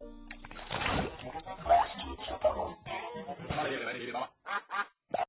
Vale, vale, vale, vale.